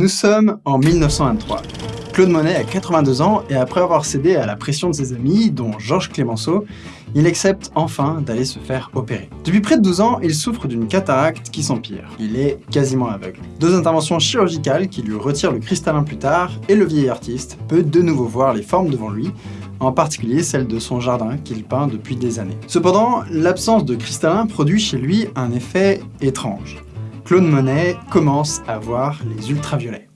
Nous sommes en 1923. Claude Monet a 82 ans et après avoir cédé à la pression de ses amis, dont Georges Clémenceau, il accepte enfin d'aller se faire opérer. Depuis près de 12 ans, il souffre d'une cataracte qui s'empire. Il est quasiment aveugle. Deux interventions chirurgicales qui lui retirent le cristallin plus tard, et le vieil artiste peut de nouveau voir les formes devant lui, en particulier celle de son jardin qu'il peint depuis des années. Cependant, l'absence de cristallin produit chez lui un effet étrange. Claude Monet commence à voir les ultraviolets.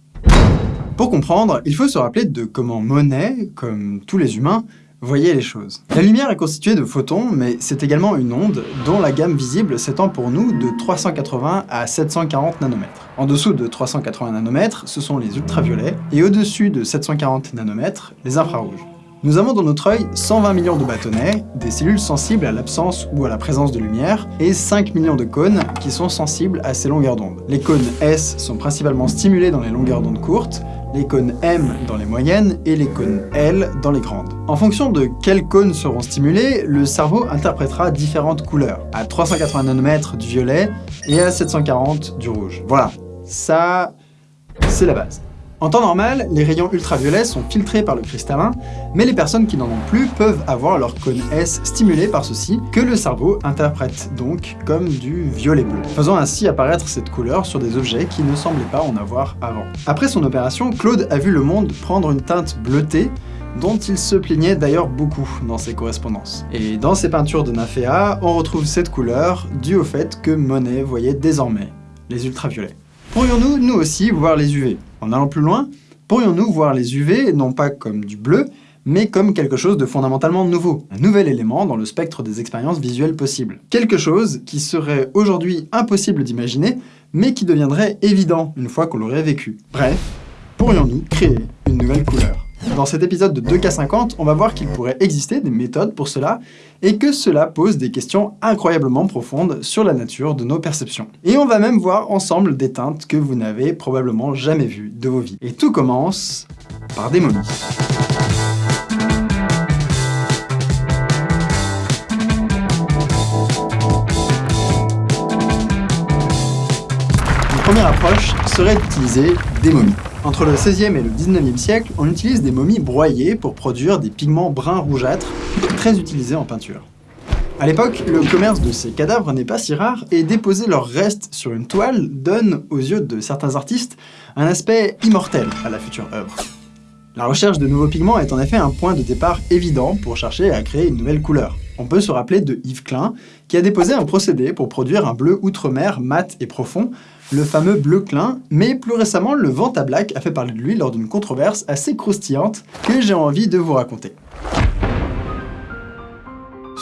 Pour comprendre, il faut se rappeler de comment Monet, comme tous les humains, voyait les choses. La lumière est constituée de photons, mais c'est également une onde dont la gamme visible s'étend pour nous de 380 à 740 nanomètres. En dessous de 380 nanomètres, ce sont les ultraviolets, et au-dessus de 740 nanomètres, les infrarouges. Nous avons dans notre œil 120 millions de bâtonnets, des cellules sensibles à l'absence ou à la présence de lumière, et 5 millions de cônes qui sont sensibles à ces longueurs d'onde. Les cônes S sont principalement stimulés dans les longueurs d'onde courtes, les cônes M dans les moyennes et les cônes L dans les grandes. En fonction de quels cônes seront stimulés, le cerveau interprétera différentes couleurs, à 380 nanomètres du violet et à 740 du rouge. Voilà, ça, c'est la base. En temps normal, les rayons ultraviolets sont filtrés par le cristallin, mais les personnes qui n'en ont plus peuvent avoir leur cône S stimulé par ceci, que le cerveau interprète donc comme du violet bleu, faisant ainsi apparaître cette couleur sur des objets qui ne semblaient pas en avoir avant. Après son opération, Claude a vu le monde prendre une teinte bleutée, dont il se plaignait d'ailleurs beaucoup dans ses correspondances. Et dans ses peintures de Naféa, on retrouve cette couleur due au fait que Monet voyait désormais les ultraviolets. Pourrions-nous, nous aussi, voir les UV En allant plus loin, pourrions-nous voir les UV non pas comme du bleu, mais comme quelque chose de fondamentalement nouveau, un nouvel élément dans le spectre des expériences visuelles possibles. Quelque chose qui serait aujourd'hui impossible d'imaginer, mais qui deviendrait évident une fois qu'on l'aurait vécu. Bref, pourrions-nous créer une nouvelle couleur? Dans cet épisode de 2K50, on va voir qu'il pourrait exister des méthodes pour cela, et que cela pose des questions incroyablement profondes sur la nature de nos perceptions. Et on va même voir ensemble des teintes que vous n'avez probablement jamais vues de vos vies. Et tout commence par des momies. Une première approche serait d'utiliser des momies. Entre le 16e et le 19e siècle, on utilise des momies broyées pour produire des pigments bruns rougeâtres, très utilisés en peinture. À l'époque, le commerce de ces cadavres n'est pas si rare, et déposer leurs restes sur une toile donne, aux yeux de certains artistes, un aspect immortel à la future œuvre. La recherche de nouveaux pigments est en effet un point de départ évident pour chercher à créer une nouvelle couleur. On peut se rappeler de Yves Klein, qui a déposé un procédé pour produire un bleu outre-mer mat et profond, le fameux bleu clin, mais plus récemment, le Vantablack a fait parler de lui lors d'une controverse assez croustillante que j'ai envie de vous raconter.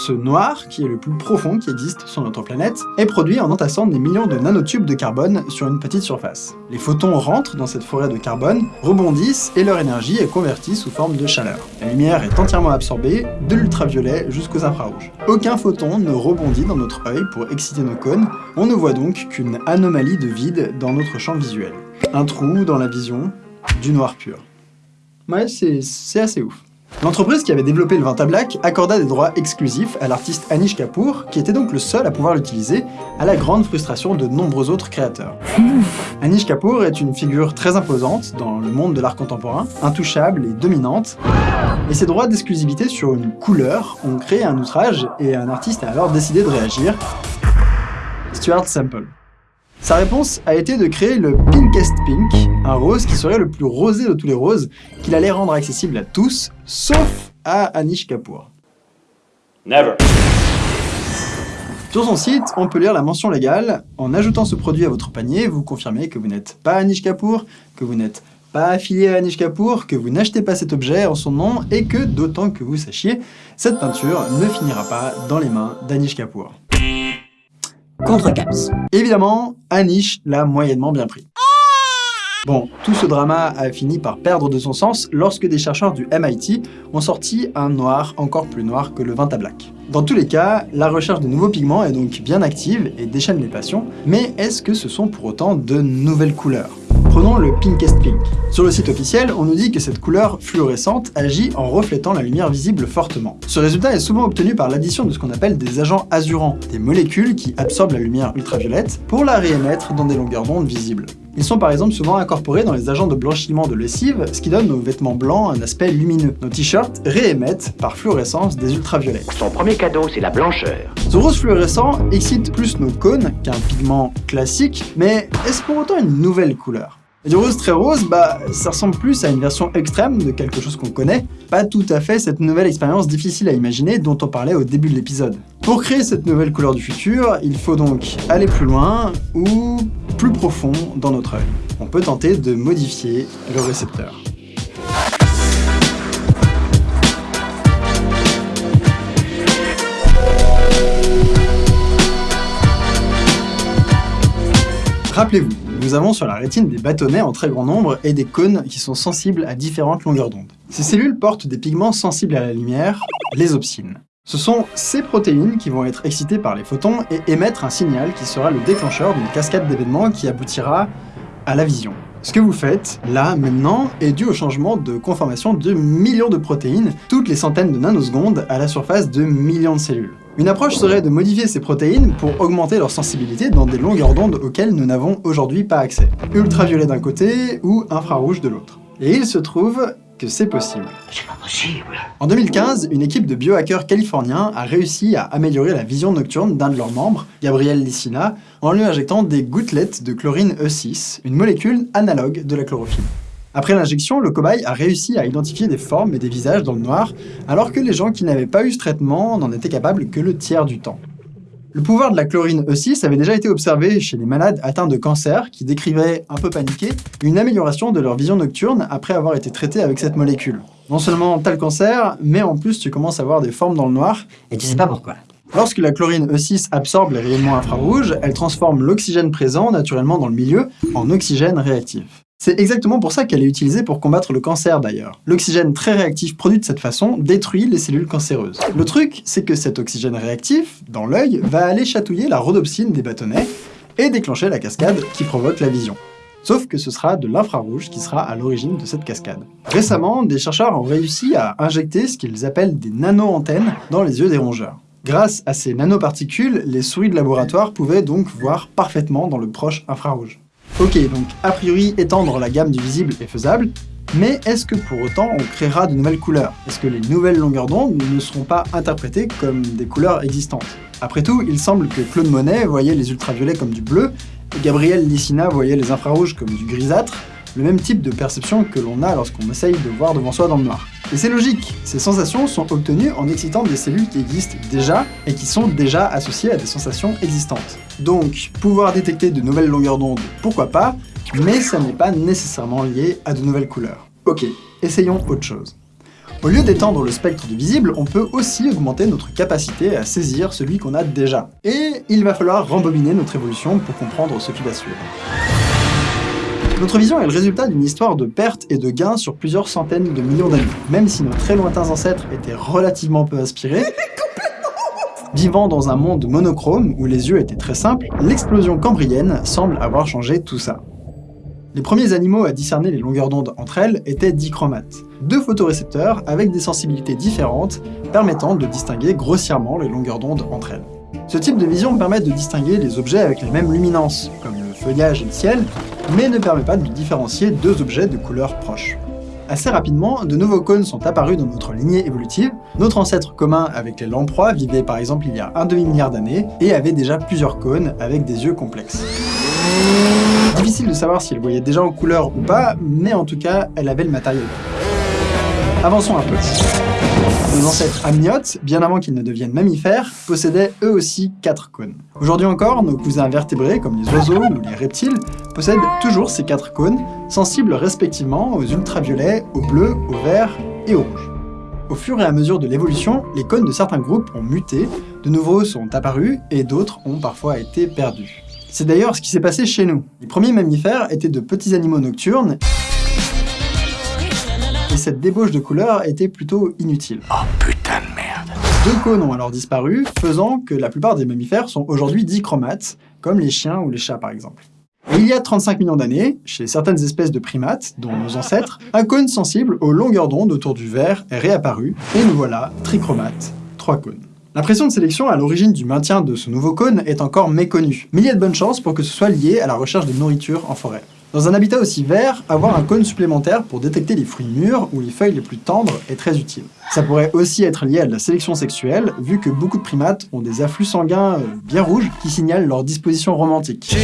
Ce noir, qui est le plus profond qui existe sur notre planète, est produit en entassant des millions de nanotubes de carbone sur une petite surface. Les photons rentrent dans cette forêt de carbone, rebondissent et leur énergie est convertie sous forme de chaleur. La lumière est entièrement absorbée, de l'ultraviolet jusqu'aux infrarouges. Aucun photon ne rebondit dans notre œil pour exciter nos cônes, on ne voit donc qu'une anomalie de vide dans notre champ visuel. Un trou dans la vision, du noir pur. Ouais, c'est assez ouf. L'entreprise qui avait développé le Vantablack accorda des droits exclusifs à l'artiste Anish Kapoor, qui était donc le seul à pouvoir l'utiliser, à la grande frustration de nombreux autres créateurs. Anish Kapoor est une figure très imposante dans le monde de l'art contemporain, intouchable et dominante, et ses droits d'exclusivité sur une couleur ont créé un outrage, et un artiste a alors décidé de réagir, Stuart Sample. Sa réponse a été de créer le Pinkest Pink, un rose qui serait le plus rosé de tous les roses, qu'il allait rendre accessible à tous, sauf à Anish Kapoor. Never. Sur son site, on peut lire la mention légale. En ajoutant ce produit à votre panier, vous confirmez que vous n'êtes pas Anish Kapoor, que vous n'êtes pas affilié à Anish Kapoor, que vous n'achetez pas cet objet en son nom, et que, d'autant que vous sachiez, cette peinture ne finira pas dans les mains d'Anish Kapoor contre Caps. Évidemment, Anish l'a moyennement bien pris. Bon, tout ce drama a fini par perdre de son sens lorsque des chercheurs du MIT ont sorti un noir encore plus noir que le Vantablack. Dans tous les cas, la recherche de nouveaux pigments est donc bien active et déchaîne les passions, mais est-ce que ce sont pour autant de nouvelles couleurs? Prenons le Pinkest Pink. Sur le site officiel, on nous dit que cette couleur fluorescente agit en reflétant la lumière visible fortement. Ce résultat est souvent obtenu par l'addition de ce qu'on appelle des agents azurants, des molécules qui absorbent la lumière ultraviolette pour la réémettre dans des longueurs d'onde visibles. Ils sont par exemple souvent incorporés dans les agents de blanchiment de lessive, ce qui donne aux vêtements blancs un aspect lumineux. Nos t-shirts réémettent par fluorescence des ultraviolets. Son premier cadeau, c'est la blancheur. Ce rose fluorescent excite plus nos cônes qu'un pigment classique, mais est-ce pour autant une nouvelle couleur? Et du rose très rose, bah, ça ressemble plus à une version extrême de quelque chose qu'on connaît, pas tout à fait cette nouvelle expérience difficile à imaginer dont on parlait au début de l'épisode. Pour créer cette nouvelle couleur du futur, il faut donc aller plus loin ou plus profond dans notre œil. On peut tenter de modifier le récepteur. Rappelez-vous, nous avons sur la rétine des bâtonnets en très grand nombre et des cônes qui sont sensibles à différentes longueurs d'onde. Ces cellules portent des pigments sensibles à la lumière, les opsines. Ce sont ces protéines qui vont être excitées par les photons et émettre un signal qui sera le déclencheur d'une cascade d'événements qui aboutira à la vision. Ce que vous faites, là, maintenant, est dû au changement de conformation de millions de protéines, toutes les centaines de nanosecondes, à la surface de millions de cellules. Une approche serait de modifier ces protéines pour augmenter leur sensibilité dans des longueurs d'onde auxquelles nous n'avons aujourd'hui pas accès. Ultraviolet d'un côté ou infrarouge de l'autre. Et il se trouve que c'est possible. C'est pas possible. En 2015, une équipe de biohackers californiens a réussi à améliorer la vision nocturne d'un de leurs membres, Gabriel Licina, en lui injectant des gouttelettes de chlorine E6, une molécule analogue de la chlorophylle. Après l'injection, le cobaye a réussi à identifier des formes et des visages dans le noir, alors que les gens qui n'avaient pas eu ce traitement n'en étaient capables que le tiers du temps. Le pouvoir de la chlorine E6 avait déjà été observé chez les malades atteints de cancer qui décrivaient, un peu paniqués, une amélioration de leur vision nocturne après avoir été traités avec cette molécule. Non seulement t'as le cancer, mais en plus tu commences à voir des formes dans le noir. Et tu sais pas pourquoi. Lorsque la chlorine E6 absorbe les rayonnements infrarouges, elle transforme l'oxygène présent naturellement dans le milieu en oxygène réactif. C'est exactement pour ça qu'elle est utilisée pour combattre le cancer d'ailleurs. L'oxygène très réactif produit de cette façon détruit les cellules cancéreuses. Le truc, c'est que cet oxygène réactif, dans l'œil, va aller chatouiller la rhodopsine des bâtonnets et déclencher la cascade qui provoque la vision. Sauf que ce sera de l'infrarouge qui sera à l'origine de cette cascade. Récemment, des chercheurs ont réussi à injecter ce qu'ils appellent des nano-antennes dans les yeux des rongeurs. Grâce à ces nanoparticules, les souris de laboratoire pouvaient donc voir parfaitement dans le proche infrarouge. Ok, donc a priori étendre la gamme du visible est faisable, mais est-ce que pour autant on créera de nouvelles couleurs? Est-ce que les nouvelles longueurs d'onde ne seront pas interprétées comme des couleurs existantes? Après tout, il semble que Claude Monet voyait les ultraviolets comme du bleu, et Gabriel Licina voyait les infrarouges comme du grisâtre, le même type de perception que l'on a lorsqu'on essaye de voir devant soi dans le noir. Et c'est logique, ces sensations sont obtenues en excitant des cellules qui existent déjà et qui sont déjà associées à des sensations existantes. Donc, pouvoir détecter de nouvelles longueurs d'onde, pourquoi pas, mais ça n'est pas nécessairement lié à de nouvelles couleurs. Ok, essayons autre chose. Au lieu d'étendre le spectre du visible, on peut aussi augmenter notre capacité à saisir celui qu'on a déjà. Et il va falloir rembobiner notre évolution pour comprendre ce qui va suivre. Notre vision est le résultat d'une histoire de pertes et de gains sur plusieurs centaines de millions d'années. Même si nos très lointains ancêtres étaient relativement peu inspirés, vivant dans un monde monochrome où les yeux étaient très simples, l'explosion cambrienne semble avoir changé tout ça. Les premiers animaux à discerner les longueurs d'onde entre elles étaient dichromates, deux photorécepteurs avec des sensibilités différentes permettant de distinguer grossièrement les longueurs d'onde entre elles. Ce type de vision permet de distinguer les objets avec les mêmes luminances, comme feuillage et le ciel, mais ne permet pas de différencier deux objets de couleurs proches. Assez rapidement, de nouveaux cônes sont apparus dans notre lignée évolutive. Notre ancêtre commun avec les lamproies vivait par exemple il y a un demi-milliard d'années et avait déjà plusieurs cônes avec des yeux complexes. Difficile de savoir si elle voyait déjà en couleur ou pas, mais en tout cas, elle avait le matériel. Avançons un peu. Nos ancêtres amniotes, bien avant qu'ils ne deviennent mammifères, possédaient eux aussi quatre cônes. Aujourd'hui encore, nos cousins vertébrés, comme les oiseaux ou les reptiles, possèdent toujours ces quatre cônes, sensibles respectivement aux ultraviolets, au bleu, au vert et au rouge. Au fur et à mesure de l'évolution, les cônes de certains groupes ont muté, de nouveaux sont apparus et d'autres ont parfois été perdus. C'est d'ailleurs ce qui s'est passé chez nous. Les premiers mammifères étaient de petits animaux nocturnes et cette débauche de couleurs était plutôt inutile. Oh putain de merde. Deux cônes ont alors disparu, faisant que la plupart des mammifères sont aujourd'hui dichromates, comme les chiens ou les chats par exemple. Et il y a 35 millions d'années, chez certaines espèces de primates, dont nos ancêtres, un cône sensible aux longueurs d'onde autour du vert est réapparu, et nous voilà, trichromates, trois cônes. La pression de sélection à l'origine du maintien de ce nouveau cône est encore méconnue, mais il y a de bonnes chances pour que ce soit lié à la recherche de nourriture en forêt. Dans un habitat aussi vert, avoir un cône supplémentaire pour détecter les fruits mûrs ou les feuilles les plus tendres est très utile. Ça pourrait aussi être lié à la sélection sexuelle, vu que beaucoup de primates ont des afflux sanguins euh, bien rouges qui signalent leur disposition romantique.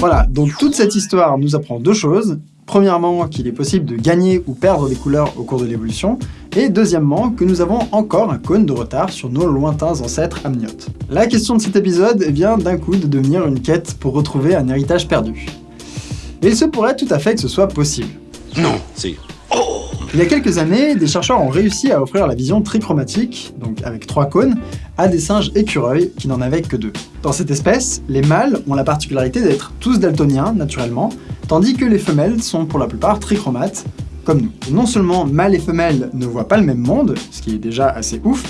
Voilà, donc toute cette histoire nous apprend deux choses. Premièrement, qu'il est possible de gagner ou perdre des couleurs au cours de l'évolution, et deuxièmement, que nous avons encore un cône de retard sur nos lointains ancêtres amniotes. La question de cet épisode vient d'un coup de devenir une quête pour retrouver un héritage perdu. Et il se pourrait tout à fait que ce soit possible. Non, c'est... Il y a quelques années, des chercheurs ont réussi à offrir la vision trichromatique, donc avec trois cônes, à des singes écureuils qui n'en avaient que deux. Dans cette espèce, les mâles ont la particularité d'être tous daltoniens, naturellement, tandis que les femelles sont pour la plupart trichromates, comme nous. non seulement mâles et femelles ne voient pas le même monde, ce qui est déjà assez ouf,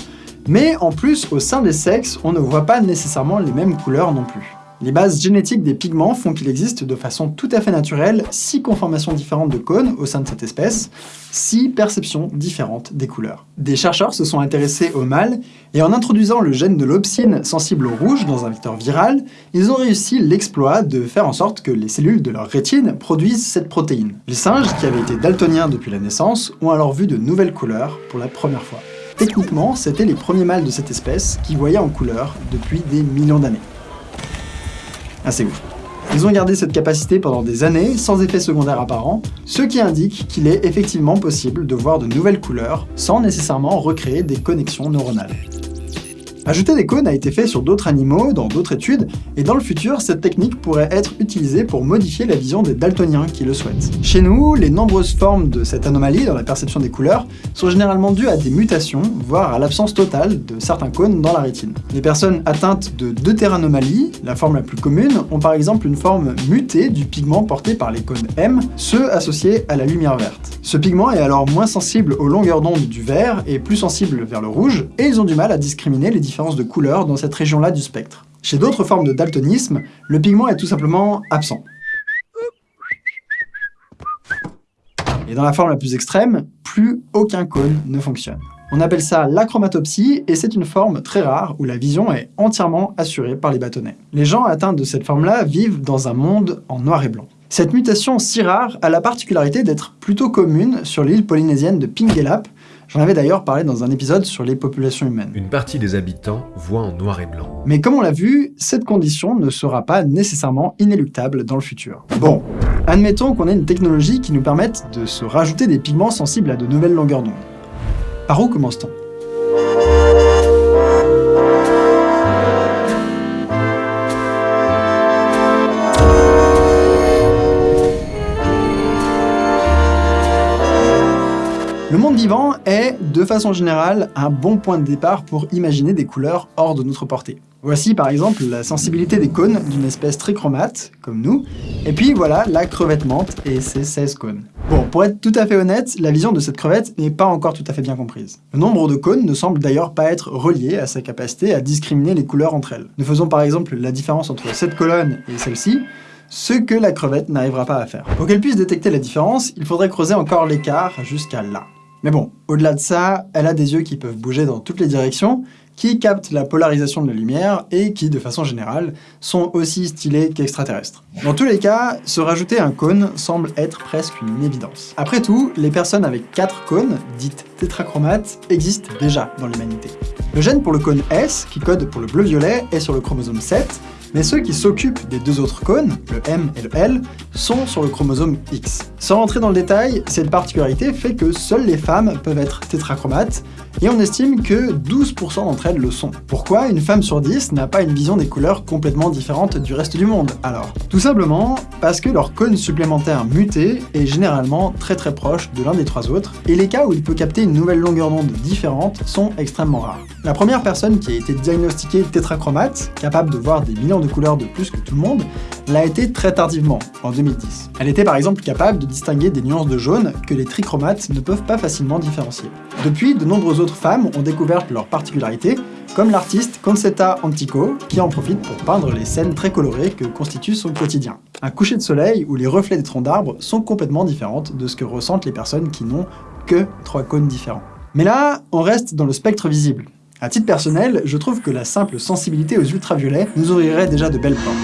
mais en plus, au sein des sexes, on ne voit pas nécessairement les mêmes couleurs non plus. Les bases génétiques des pigments font qu'il existe de façon tout à fait naturelle six conformations différentes de cônes au sein de cette espèce, six perceptions différentes des couleurs. Des chercheurs se sont intéressés au mâles, et en introduisant le gène de l'opsine sensible au rouge dans un vecteur viral, ils ont réussi l'exploit de faire en sorte que les cellules de leur rétine produisent cette protéine. Les singes, qui avaient été daltoniens depuis la naissance, ont alors vu de nouvelles couleurs pour la première fois. Techniquement, c'était les premiers mâles de cette espèce qui voyaient en couleur depuis des millions d'années assez ouf. Ils ont gardé cette capacité pendant des années, sans effet secondaire apparent, ce qui indique qu'il est effectivement possible de voir de nouvelles couleurs sans nécessairement recréer des connexions neuronales. Ajouter des cônes a été fait sur d'autres animaux, dans d'autres études, et dans le futur, cette technique pourrait être utilisée pour modifier la vision des daltoniens qui le souhaitent. Chez nous, les nombreuses formes de cette anomalie dans la perception des couleurs sont généralement dues à des mutations, voire à l'absence totale de certains cônes dans la rétine. Les personnes atteintes de deutéranomalie, la forme la plus commune, ont par exemple une forme mutée du pigment porté par les cônes M, ceux associés à la lumière verte. Ce pigment est alors moins sensible aux longueurs d'onde du vert et plus sensible vers le rouge, et ils ont du mal à discriminer les de couleur dans cette région-là du spectre. Chez d'autres formes de daltonisme, le pigment est tout simplement absent. Et dans la forme la plus extrême, plus aucun cône ne fonctionne. On appelle ça l'achromatopsie et c'est une forme très rare où la vision est entièrement assurée par les bâtonnets. Les gens atteints de cette forme-là vivent dans un monde en noir et blanc. Cette mutation si rare a la particularité d'être plutôt commune sur l'île polynésienne de Pingelap, J'en avais d'ailleurs parlé dans un épisode sur les populations humaines. Une partie des habitants voit en noir et blanc. Mais comme on l'a vu, cette condition ne sera pas nécessairement inéluctable dans le futur. Bon, admettons qu'on ait une technologie qui nous permette de se rajouter des pigments sensibles à de nouvelles longueurs d'onde. Par où commence-t-on? Le monde vivant est, de façon générale, un bon point de départ pour imaginer des couleurs hors de notre portée. Voici par exemple la sensibilité des cônes d'une espèce trichromate, comme nous, et puis voilà la crevette menthe et ses 16 cônes. Bon, pour être tout à fait honnête, la vision de cette crevette n'est pas encore tout à fait bien comprise. Le nombre de cônes ne semble d'ailleurs pas être relié à sa capacité à discriminer les couleurs entre elles. Nous faisons par exemple la différence entre cette colonne et celle-ci, ce que la crevette n'arrivera pas à faire. Pour qu'elle puisse détecter la différence, il faudrait creuser encore l'écart jusqu'à là. Mais bon, au-delà de ça, elle a des yeux qui peuvent bouger dans toutes les directions, qui captent la polarisation de la lumière et qui, de façon générale, sont aussi stylés qu'extraterrestres. Dans tous les cas, se rajouter un cône semble être presque une évidence. Après tout, les personnes avec 4 cônes, dites tétrachromates, existent déjà dans l'humanité. Le gène pour le cône S, qui code pour le bleu-violet, est sur le chromosome 7, mais ceux qui s'occupent des deux autres cônes, le M et le L, sont sur le chromosome X. Sans rentrer dans le détail, cette particularité fait que seules les femmes peuvent être tétrachromates, et on estime que 12% d'entre elles le sont. Pourquoi une femme sur 10 n'a pas une vision des couleurs complètement différente du reste du monde, alors? Tout simplement parce que leur cône supplémentaire muté est généralement très très proche de l'un des trois autres, et les cas où il peut capter une nouvelle longueur d'onde différente sont extrêmement rares. La première personne qui a été diagnostiquée tétrachromate, capable de voir des millions de couleurs de plus que tout le monde, l'a été très tardivement, en 2010. Elle était par exemple capable de distinguer des nuances de jaune que les trichromates ne peuvent pas facilement différencier. Depuis, de nombreuses autres femmes ont découvert leurs particularités, comme l'artiste Concetta Antico, qui en profite pour peindre les scènes très colorées que constitue son quotidien. Un coucher de soleil où les reflets des troncs d'arbres sont complètement différentes de ce que ressentent les personnes qui n'ont que trois cônes différents. Mais là, on reste dans le spectre visible. À titre personnel, je trouve que la simple sensibilité aux ultraviolets nous ouvrirait déjà de belles portes.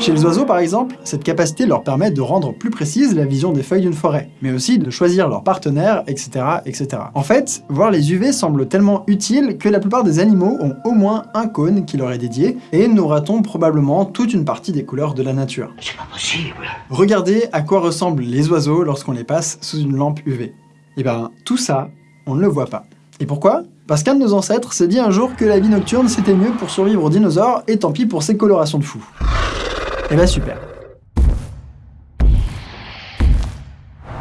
Chez les oiseaux par exemple, cette capacité leur permet de rendre plus précise la vision des feuilles d'une forêt, mais aussi de choisir leur partenaire, etc. etc. En fait, voir les UV semble tellement utile que la plupart des animaux ont au moins un cône qui leur est dédié, et nous ratons probablement toute une partie des couleurs de la nature. C'est pas possible. Regardez à quoi ressemblent les oiseaux lorsqu'on les passe sous une lampe UV. Et ben, tout ça, on ne le voit pas. Et pourquoi? Parce qu'un de nos ancêtres s'est dit un jour que la vie nocturne c'était mieux pour survivre aux dinosaures, et tant pis pour ses colorations de fou. Et ben super.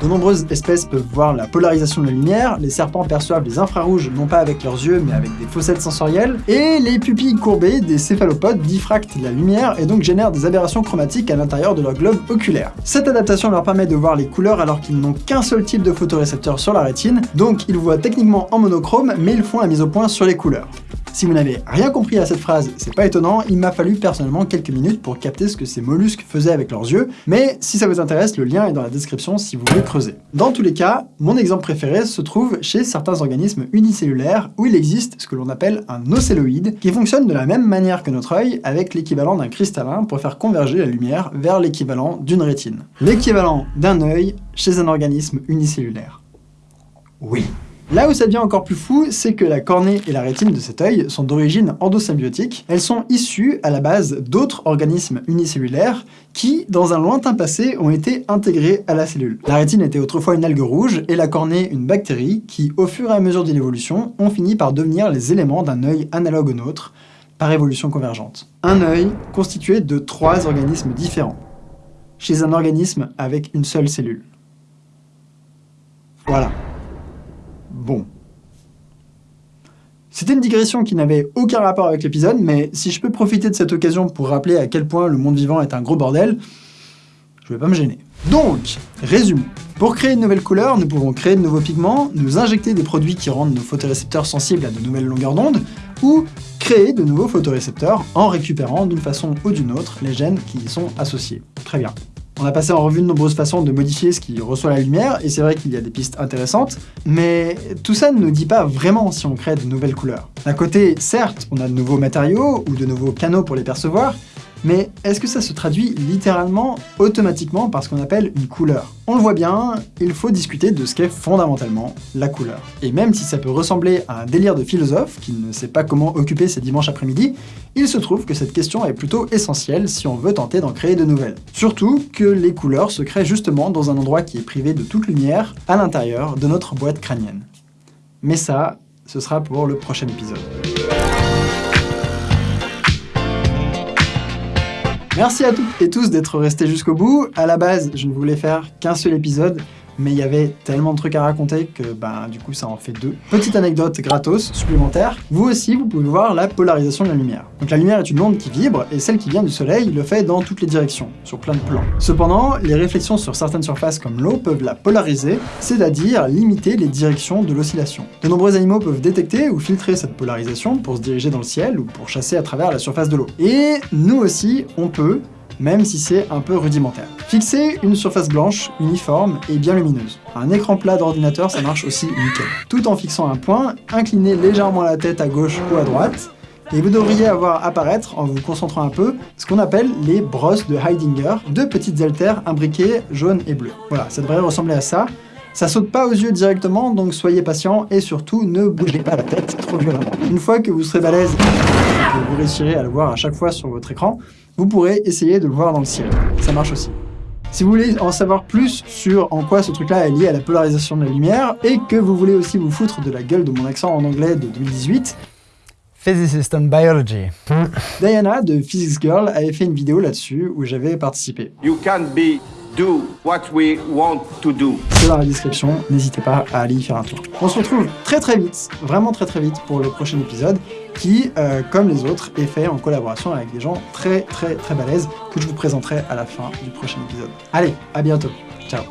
De nombreuses espèces peuvent voir la polarisation de la lumière, les serpents perçoivent les infrarouges non pas avec leurs yeux mais avec des fossettes sensorielles, et les pupilles courbées des céphalopodes diffractent la lumière et donc génèrent des aberrations chromatiques à l'intérieur de leur globe oculaire. Cette adaptation leur permet de voir les couleurs alors qu'ils n'ont qu'un seul type de photorécepteur sur la rétine, donc ils voient techniquement en monochrome mais ils font la mise au point sur les couleurs. Si vous n'avez rien compris à cette phrase, c'est pas étonnant, il m'a fallu personnellement quelques minutes pour capter ce que ces mollusques faisaient avec leurs yeux, mais si ça vous intéresse, le lien est dans la description si vous voulez creuser. Dans tous les cas, mon exemple préféré se trouve chez certains organismes unicellulaires où il existe ce que l'on appelle un océloïde qui fonctionne de la même manière que notre œil avec l'équivalent d'un cristallin pour faire converger la lumière vers l'équivalent d'une rétine. L'équivalent d'un œil chez un organisme unicellulaire. Oui. Là où ça devient encore plus fou, c'est que la cornée et la rétine de cet œil sont d'origine endosymbiotique. Elles sont issues à la base d'autres organismes unicellulaires qui, dans un lointain passé, ont été intégrés à la cellule. La rétine était autrefois une algue rouge et la cornée une bactérie qui, au fur et à mesure de l'évolution, ont fini par devenir les éléments d'un œil analogue au nôtre, par évolution convergente. Un œil constitué de trois organismes différents, chez un organisme avec une seule cellule. Voilà. Bon. C'était une digression qui n'avait aucun rapport avec l'épisode, mais si je peux profiter de cette occasion pour rappeler à quel point le monde vivant est un gros bordel, je vais pas me gêner. Donc, résumons. Pour créer de nouvelles couleurs, nous pouvons créer de nouveaux pigments, nous injecter des produits qui rendent nos photorécepteurs sensibles à de nouvelles longueurs d'onde, ou créer de nouveaux photorécepteurs en récupérant d'une façon ou d'une autre les gènes qui y sont associés. Très bien. On a passé en revue de nombreuses façons de modifier ce qui reçoit la lumière, et c'est vrai qu'il y a des pistes intéressantes, mais tout ça ne nous dit pas vraiment si on crée de nouvelles couleurs. D'un côté, certes, on a de nouveaux matériaux, ou de nouveaux canaux pour les percevoir, mais est-ce que ça se traduit littéralement, automatiquement, par ce qu'on appelle une couleur? On le voit bien, il faut discuter de ce qu'est fondamentalement la couleur. Et même si ça peut ressembler à un délire de philosophe qui ne sait pas comment occuper ses dimanches après-midi, il se trouve que cette question est plutôt essentielle si on veut tenter d'en créer de nouvelles. Surtout que les couleurs se créent justement dans un endroit qui est privé de toute lumière, à l'intérieur de notre boîte crânienne. Mais ça, ce sera pour le prochain épisode. Merci à toutes et tous d'être restés jusqu'au bout. À la base, je ne voulais faire qu'un seul épisode, mais il y avait tellement de trucs à raconter que ben, du coup ça en fait deux. Petite anecdote gratos, supplémentaire, vous aussi vous pouvez voir la polarisation de la lumière. Donc la lumière est une onde qui vibre, et celle qui vient du soleil le fait dans toutes les directions, sur plein de plans. Cependant, les réflexions sur certaines surfaces comme l'eau peuvent la polariser, c'est-à-dire limiter les directions de l'oscillation. De nombreux animaux peuvent détecter ou filtrer cette polarisation pour se diriger dans le ciel ou pour chasser à travers la surface de l'eau. Et nous aussi, on peut, même si c'est un peu rudimentaire. Fixer une surface blanche, uniforme et bien lumineuse. Un écran plat d'ordinateur, ça marche aussi nickel. Tout en fixant un point, inclinez légèrement la tête à gauche ou à droite, et vous devriez avoir apparaître, en vous concentrant un peu, ce qu'on appelle les brosses de Heidinger, deux petites haltères imbriquées jaune et bleu. Voilà, ça devrait ressembler à ça. Ça saute pas aux yeux directement, donc soyez patient et surtout ne bougez pas la tête trop violemment. Une fois que vous serez balèze et que vous réussirez à le voir à chaque fois sur votre écran, vous pourrez essayer de le voir dans le ciel. Ça marche aussi. Si vous voulez en savoir plus sur en quoi ce truc-là est lié à la polarisation de la lumière, et que vous voulez aussi vous foutre de la gueule de mon accent en anglais de 2018, Physicist on Biology. Diana de Physics Girl avait fait une vidéo là-dessus où j'avais participé. You can't be do what we want to do. C'est dans la description, n'hésitez pas à aller y faire un tour. On se retrouve très très vite, vraiment très très vite pour le prochain épisode qui, euh, comme les autres, est fait en collaboration avec des gens très très très balèzes que je vous présenterai à la fin du prochain épisode. Allez, à bientôt. Ciao